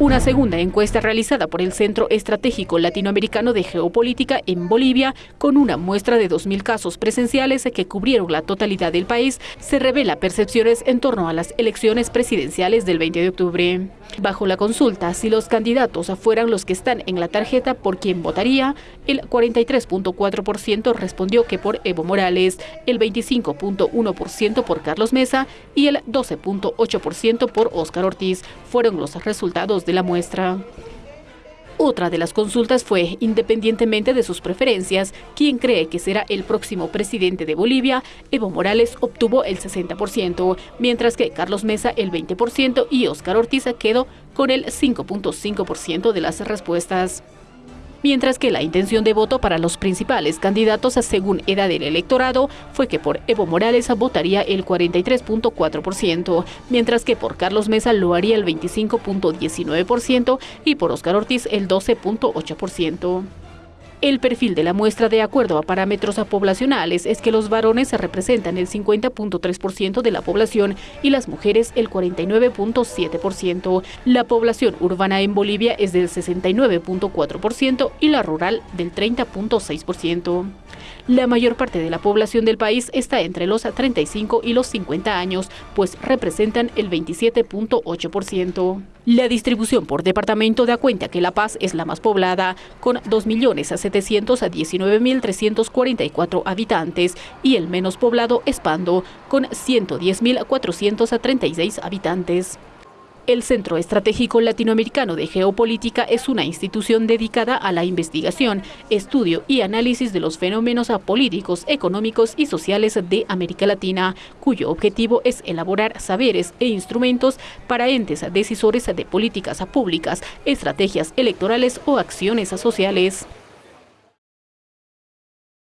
Una segunda encuesta realizada por el Centro Estratégico Latinoamericano de Geopolítica en Bolivia, con una muestra de 2.000 casos presenciales que cubrieron la totalidad del país, se revela percepciones en torno a las elecciones presidenciales del 20 de octubre. Bajo la consulta, si los candidatos fueran los que están en la tarjeta por quien votaría, el 43.4% respondió que por Evo Morales, el 25.1% por Carlos Mesa y el 12.8% por Óscar Ortiz. Fueron los resultados de la muestra. Otra de las consultas fue, independientemente de sus preferencias, quien cree que será el próximo presidente de Bolivia, Evo Morales obtuvo el 60%, mientras que Carlos Mesa el 20% y Óscar Ortiz quedó con el 5.5% de las respuestas mientras que la intención de voto para los principales candidatos según edad del electorado fue que por Evo Morales votaría el 43.4%, mientras que por Carlos Mesa lo haría el 25.19% y por Oscar Ortiz el 12.8%. El perfil de la muestra de acuerdo a parámetros poblacionales es que los varones representan el 50.3% de la población y las mujeres el 49.7%. La población urbana en Bolivia es del 69.4% y la rural del 30.6%. La mayor parte de la población del país está entre los 35 y los 50 años, pues representan el 27.8%. La distribución por departamento da cuenta que La Paz es la más poblada, con 2.719.344 habitantes, y el menos poblado es Pando, con 110.436 habitantes. El Centro Estratégico Latinoamericano de Geopolítica es una institución dedicada a la investigación, estudio y análisis de los fenómenos políticos, económicos y sociales de América Latina, cuyo objetivo es elaborar saberes e instrumentos para entes decisores de políticas públicas, estrategias electorales o acciones sociales.